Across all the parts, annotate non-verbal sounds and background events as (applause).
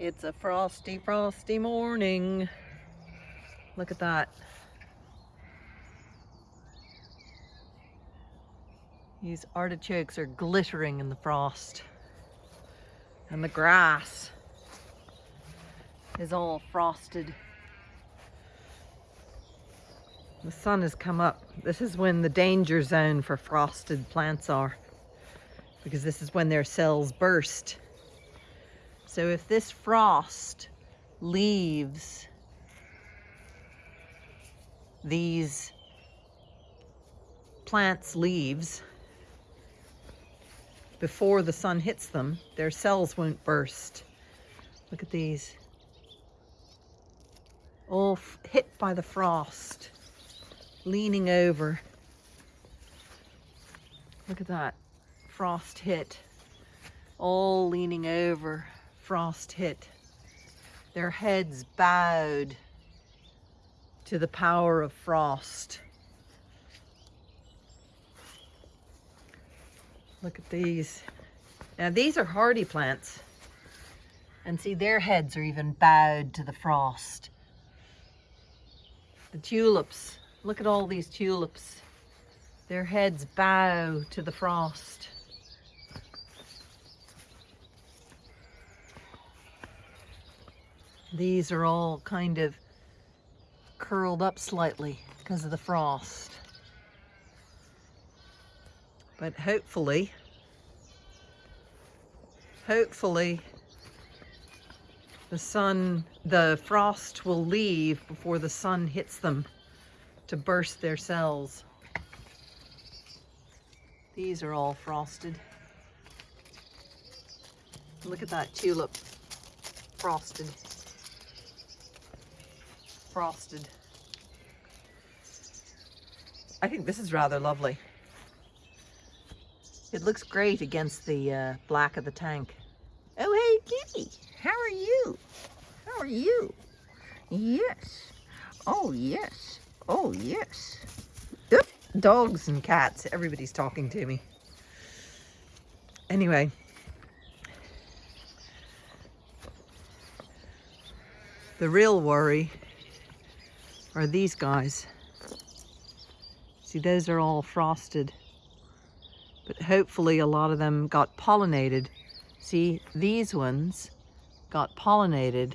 It's a frosty, frosty morning. Look at that. These artichokes are glittering in the frost. And the grass is all frosted. The sun has come up. This is when the danger zone for frosted plants are because this is when their cells burst. So if this frost leaves these plants' leaves before the sun hits them, their cells won't burst. Look at these. All hit by the frost, leaning over. Look at that frost hit, all leaning over, frost hit. Their heads bowed to the power of frost. Look at these. Now these are hardy plants. And see, their heads are even bowed to the frost. The tulips, look at all these tulips. Their heads bow to the frost. These are all kind of curled up slightly because of the frost. But hopefully, hopefully the sun, the frost will leave before the sun hits them to burst their cells. These are all frosted. Look at that tulip, frosted frosted. I think this is rather lovely. It looks great against the uh, black of the tank. Oh, hey, Kitty. How are you? How are you? Yes. Oh, yes. Oh, yes. Oop. Dogs and cats. Everybody's talking to me. Anyway. The real worry are these guys. See, those are all frosted. But hopefully a lot of them got pollinated. See, these ones got pollinated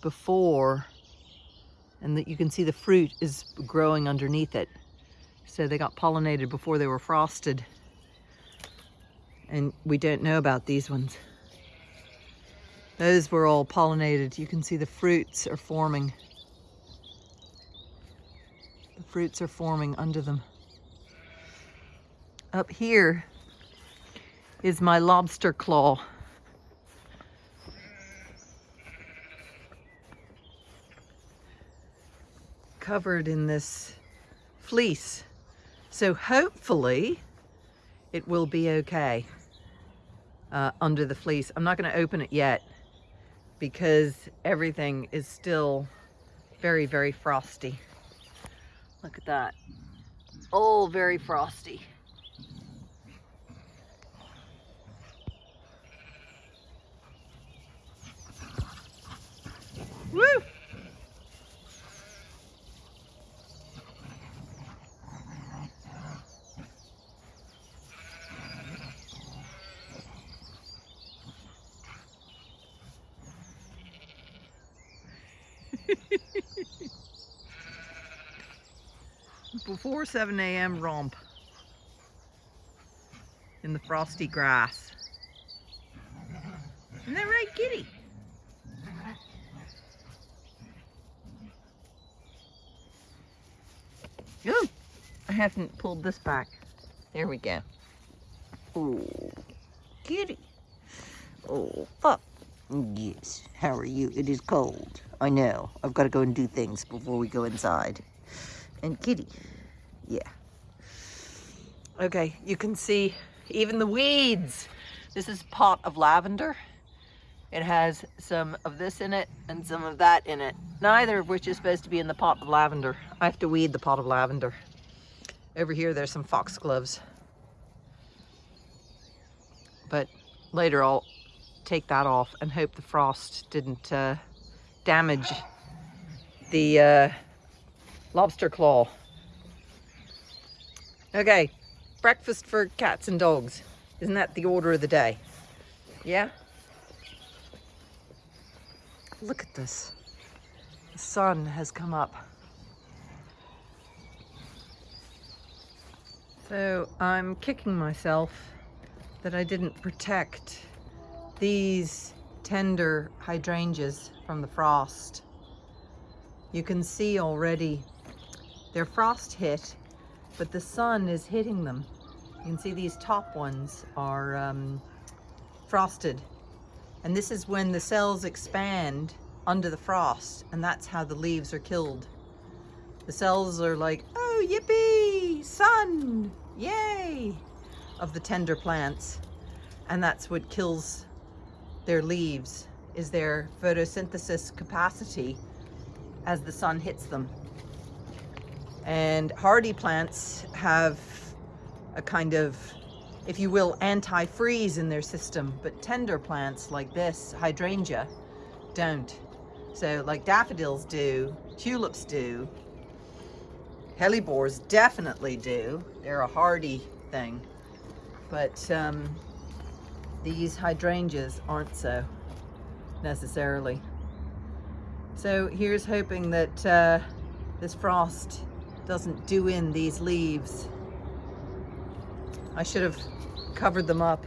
before, and that you can see the fruit is growing underneath it. So they got pollinated before they were frosted. And we don't know about these ones. Those were all pollinated. You can see the fruits are forming fruits are forming under them. Up here is my lobster claw. Covered in this fleece. So hopefully it will be okay uh, under the fleece. I'm not going to open it yet because everything is still very, very frosty. Look at that. Oh, very frosty. Woo! (laughs) before 7 a.m. romp in the frosty grass. Isn't that right, kitty? Oh, I haven't pulled this back. There we go. Oh, kitty. Oh, fuck. Yes, how are you? It is cold. I know. I've got to go and do things before we go inside. And kitty. Yeah. Okay, you can see even the weeds. This is pot of lavender. It has some of this in it and some of that in it. Neither of which is supposed to be in the pot of lavender. I have to weed the pot of lavender. Over here, there's some foxgloves. But later I'll take that off and hope the frost didn't uh, damage the uh, lobster claw. Okay, breakfast for cats and dogs. Isn't that the order of the day? Yeah? Look at this. The sun has come up. So I'm kicking myself that I didn't protect these tender hydrangeas from the frost. You can see already they're frost hit, but the sun is hitting them. You can see these top ones are um, frosted. And this is when the cells expand under the frost, and that's how the leaves are killed. The cells are like, oh, yippee, sun, yay, of the tender plants. And that's what kills their leaves, is their photosynthesis capacity as the sun hits them. And hardy plants have a kind of, if you will, anti-freeze in their system, but tender plants like this, hydrangea, don't. So like daffodils do, tulips do, hellebores definitely do. They're a hardy thing. But um, these hydrangeas aren't so necessarily. So here's hoping that uh, this frost doesn't do in these leaves. I should have covered them up.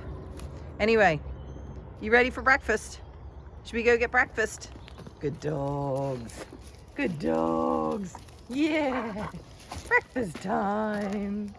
Anyway, you ready for breakfast? Should we go get breakfast? Good dogs. Good dogs. Yeah. Breakfast time.